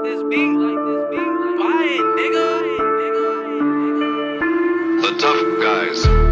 like this beat, like this beat, buy it, nigga. The tough guys.